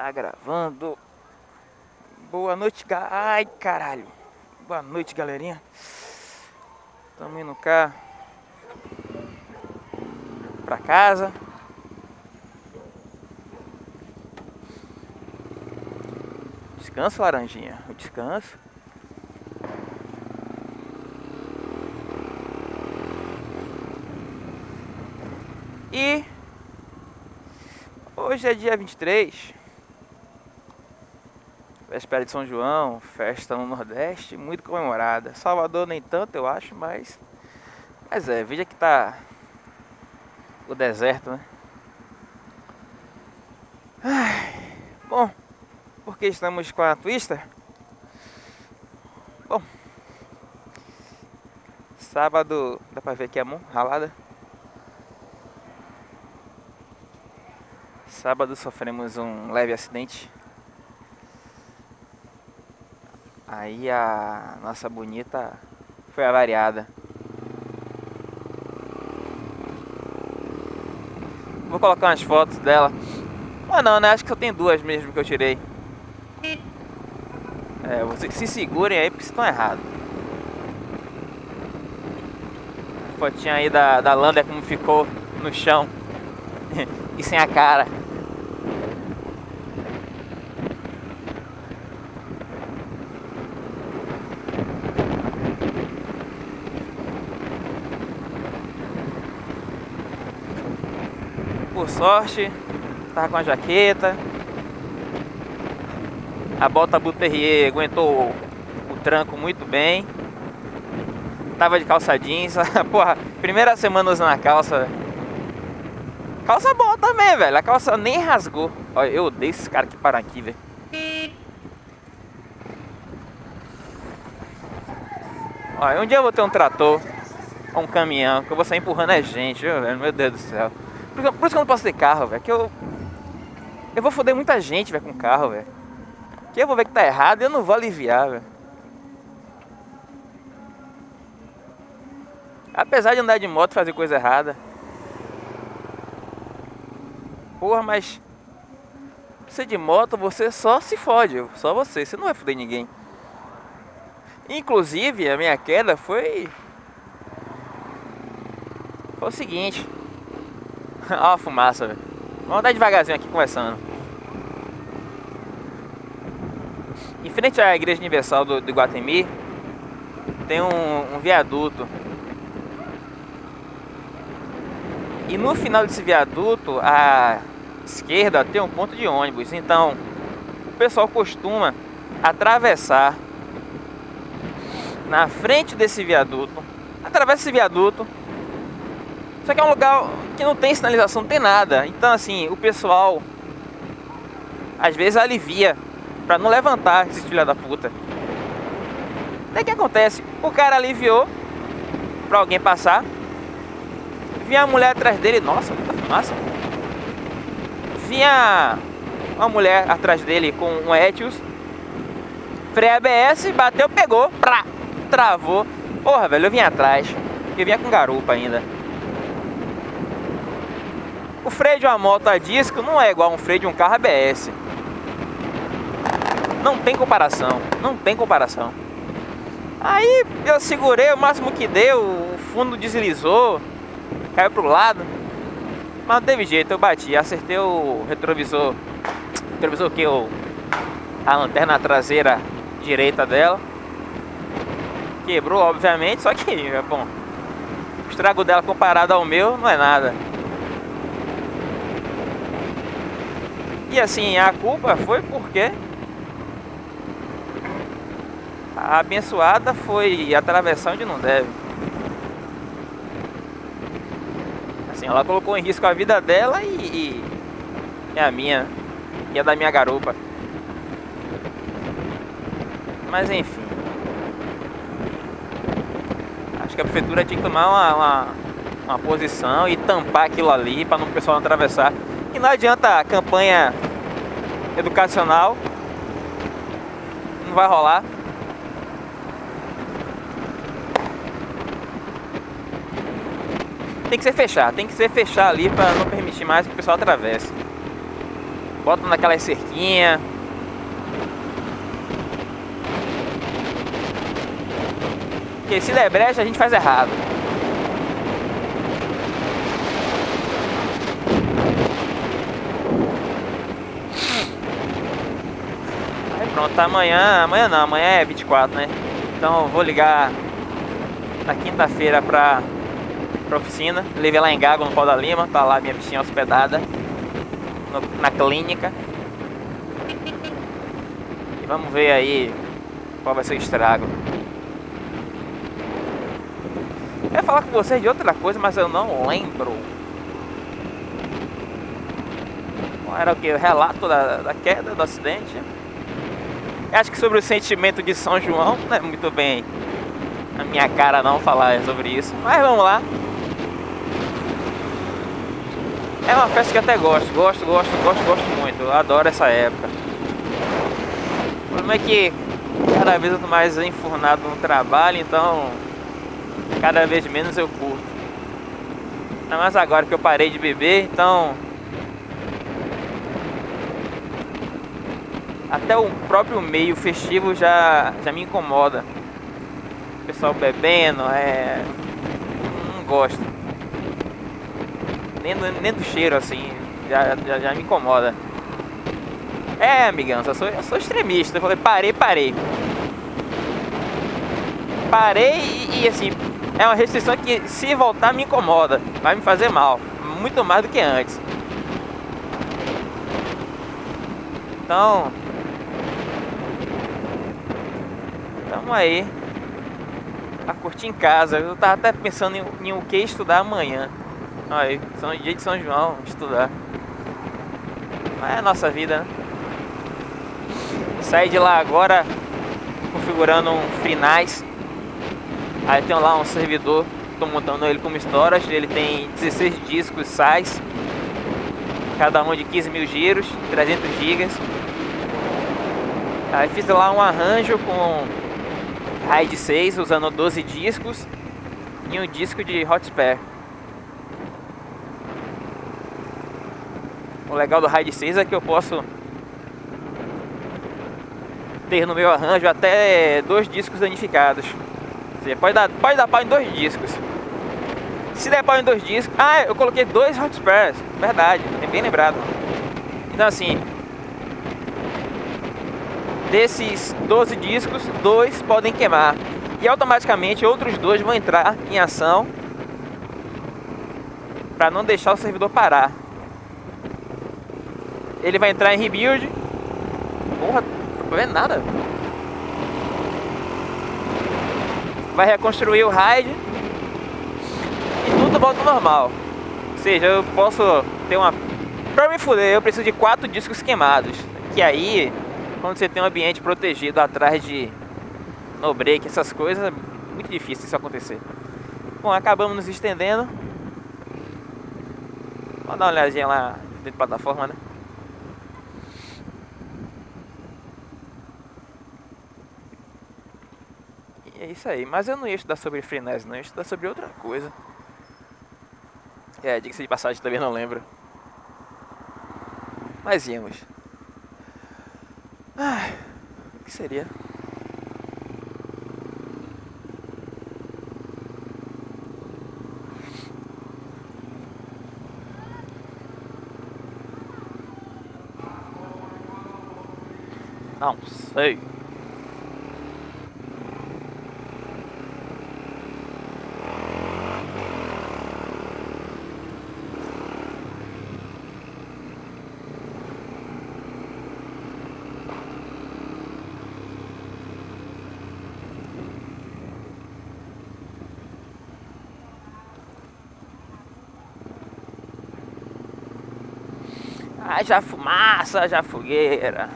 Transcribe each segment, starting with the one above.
Tá gravando. Boa noite, ga... ai caralho. Boa noite, galerinha. Tamo indo cá pra casa. Descanso, laranjinha. O descanso. E hoje é dia 23 Véspera de São João, festa no Nordeste, muito comemorada. Salvador nem tanto, eu acho, mas. Mas é, veja que tá o deserto, né? Ai, bom, porque estamos com a Twister? Bom, sábado, dá pra ver aqui a mão ralada. Sábado sofremos um leve acidente Aí a nossa bonita foi avariada. Vou colocar umas fotos dela. Mas não, né? Acho que eu tenho duas mesmo que eu tirei. É, vocês se segurem aí porque estão errados. Fotinha aí da, da Lander como ficou no chão. e sem a cara. Sorte, tava com a jaqueta. A bota Buterrier aguentou o, tranco muito bem. Tava de calça jeans. Porra, primeira semana usando a calça. Calça boa também, velho. A calça nem rasgou. Olha, eu odeio esses caras que param aqui, velho. Olha, um dia eu vou ter um trator um caminhão que eu vou sair empurrando a gente, velho? Meu Deus do céu. Por, isso que eu não posso ter carro, velho. Que eu. Eu vou foder muita gente, velho, com carro, velho. Que eu vou ver que tá errado e eu não vou aliviar, velho. Apesar de andar de moto fazer coisa errada. Porra, mas. Você de moto, você só se fode. Só você. Você não vai foder ninguém. Inclusive, a minha queda foi. Foi o seguinte. Olha a fumaça, velho. Vamos andar devagarzinho aqui conversando. Em frente à Igreja Universal do, do Guatemi, tem um, um viaduto. E no final desse viaduto, à esquerda, tem um ponto de ônibus. Então, o pessoal costuma atravessar na frente desse viaduto. Atravessa esse viaduto. Só que é um lugar que não tem sinalização, não tem nada. Então assim, o pessoal às vezes alivia para não levantar esses filha da puta. Daí que acontece? O cara aliviou para alguém passar. Vinha a mulher atrás dele, nossa, muita fumaça. Vinha uma mulher atrás dele com um Etios. Freio ABS, bateu, pegou, pra, travou. Porra, velho, eu vim atrás. Eu vinha com garupa ainda. O freio de uma moto a disco não é igual a um freio de um carro ABS. Não tem comparação, não tem comparação. Aí eu segurei o máximo que deu, o fundo deslizou, caiu pro lado. Mas não teve jeito, eu bati, acertei o retrovisor. Retrovisor o que? O, a lanterna traseira direita dela. Quebrou, obviamente, só que, bom, o estrago dela comparado ao meu não é nada. E assim, a culpa foi porque a abençoada foi atravessar onde não deve. Assim, ela colocou em risco a vida dela e, e, a minha, e a da minha garupa. Mas enfim. Acho que a prefeitura tinha que tomar uma, uma, uma posição e tampar aquilo ali para o pessoal não atravessar. E não adianta campanha educacional. Não vai rolar. Tem que ser fechar, tem que ser fechar ali para não permitir mais que o pessoal atravesse. Bota naquela cerquinha. Porque se der brecha, a gente faz errado. Aí pronto, amanhã, amanhã não, amanhã é 24, né? Então vou ligar na quinta-feira pra, pra oficina. Levei lá em Gago, no Pau da Lima, tá lá minha bichinha hospedada no, na clínica. E vamos ver aí qual vai ser o estrago. Eu ia falar com vocês de outra coisa, mas eu não lembro. Era o que? Relato da, da queda, do acidente. Acho que sobre o sentimento de São João, não é muito bem a minha cara não falar sobre isso. Mas vamos lá. É uma festa que até gosto, gosto, gosto, gosto, gosto muito. Eu adoro essa época. O problema é que cada vez eu tô mais enfurnado no trabalho, então cada vez menos eu curto. Ainda mais agora que eu parei de beber, então até o próprio meio festivo já, já me incomoda. O pessoal bebendo, é. Não gosto. Nem, nem do cheiro assim, já, já, já me incomoda. É, amigão, eu sou, eu sou extremista. Eu falei, parei, parei. Parei e, e assim, é uma restrição que se voltar me incomoda, vai me fazer mal, muito mais do que antes. Então, Tamo aí. A curtir em casa. Eu tava até pensando em, em o que estudar amanhã. Aí, São, dia de São João, estudar. Mas é a nossa vida, né? Saí de lá agora configurando um finais. Aí tem lá um servidor, tô montando ele como storage, ele tem 16 discos SAIS, cada um de 15 mil giros, 300 gigas. Aí fiz lá um arranjo com RAID 6 usando 12 discos e um disco de hot spare. O legal do RAID 6 é que eu posso ter no meu arranjo até dois discos danificados. Você pode dar, pode dar pau em dois discos. Se der pau em dois discos... Ah, eu coloquei dois hot spares. Verdade, bem lembrado. Então assim, desses 12 discos, dois podem queimar. E automaticamente outros dois vão entrar em ação para não deixar o servidor parar. Ele vai entrar em rebuild. Porra, não vendo nada. Vai reconstruir o RAID e tudo volta ao normal. Ou seja, eu posso ter uma... Pra me fuder, eu preciso de quatro discos queimados. Que aí quando você tem um ambiente protegido atrás de no break, essas coisas, é muito difícil isso acontecer. Bom, acabamos nos estendendo. Vamos dar uma olhadinha lá dentro da plataforma, né? E é isso aí. Mas eu não ia estudar sobre frenes, não. Eu ia estudar sobre outra coisa. É, diga-se de passagem, também não lembro. Mas íamos. Ai, o que seria? Não sei. Haja fumaça, haja fogueira.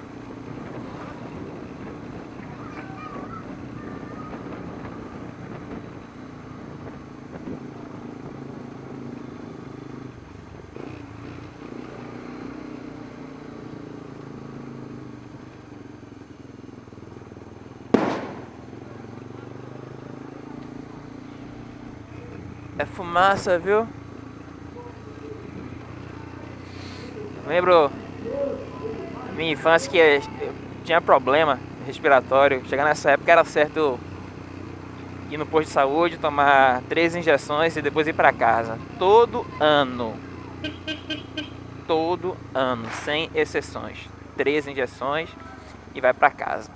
É fumaça, viu? Lembro minha infância que eu tinha problema respiratório. Chegar nessa época era certo ir no posto de saúde, tomar três injeções e depois ir para casa. Todo ano. Todo ano, sem exceções. Três injeções e vai para casa.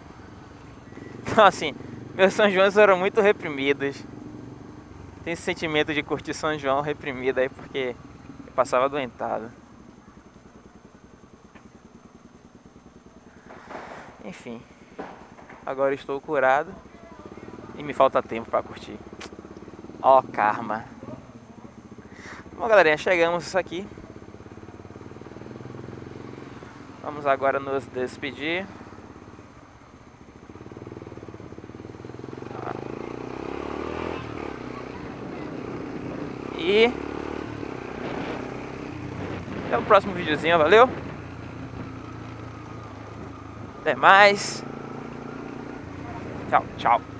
Então assim, meus São João eram muito reprimidos. Tem esse sentimento de curtir São João reprimido aí porque eu passava doentado. Enfim, agora estou curado e me falta tempo para curtir. Ó, oh, karma. Bom, galerinha, chegamos aqui. Vamos agora nos despedir. E até o próximo videozinho, valeu? Até mais. Tchau, tchau.